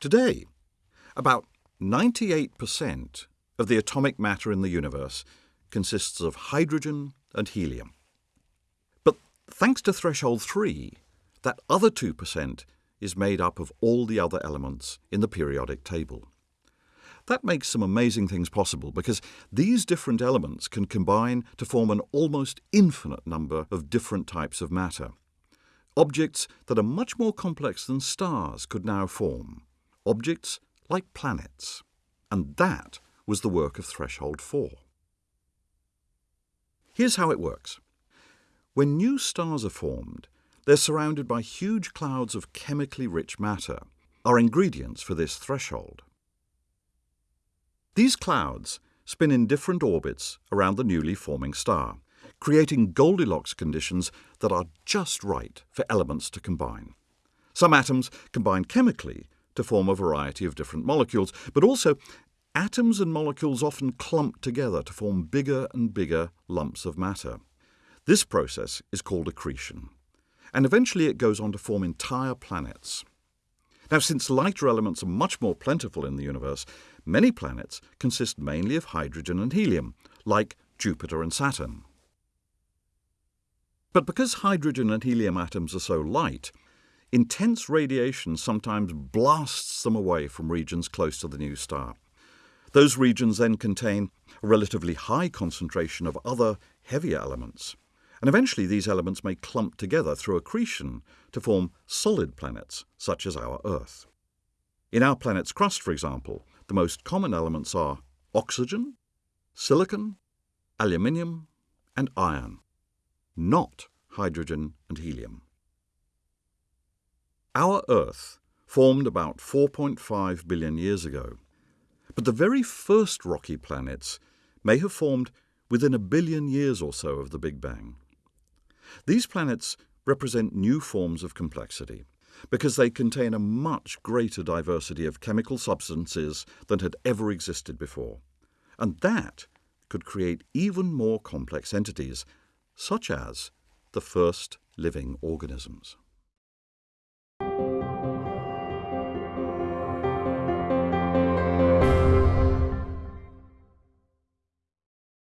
Today, about 98% of the atomic matter in the universe consists of hydrogen and helium. But thanks to threshold 3, that other 2% is made up of all the other elements in the periodic table. That makes some amazing things possible because these different elements can combine to form an almost infinite number of different types of matter. Objects that are much more complex than stars could now form. Objects like planets. And that was the work of Threshold 4. Here's how it works. When new stars are formed, they're surrounded by huge clouds of chemically rich matter, are ingredients for this threshold. These clouds spin in different orbits around the newly forming star, creating Goldilocks conditions that are just right for elements to combine. Some atoms combine chemically to form a variety of different molecules, but also atoms and molecules often clump together to form bigger and bigger lumps of matter. This process is called accretion, and eventually it goes on to form entire planets. Now, since lighter elements are much more plentiful in the universe, many planets consist mainly of hydrogen and helium, like Jupiter and Saturn. But because hydrogen and helium atoms are so light, intense radiation sometimes blasts them away from regions close to the new star. Those regions then contain a relatively high concentration of other heavier elements. And eventually these elements may clump together through accretion to form solid planets, such as our Earth. In our planet's crust, for example, the most common elements are oxygen, silicon, aluminium, and iron not hydrogen and helium. Our Earth formed about 4.5 billion years ago, but the very first rocky planets may have formed within a billion years or so of the Big Bang. These planets represent new forms of complexity because they contain a much greater diversity of chemical substances than had ever existed before. And that could create even more complex entities such as the first living organisms.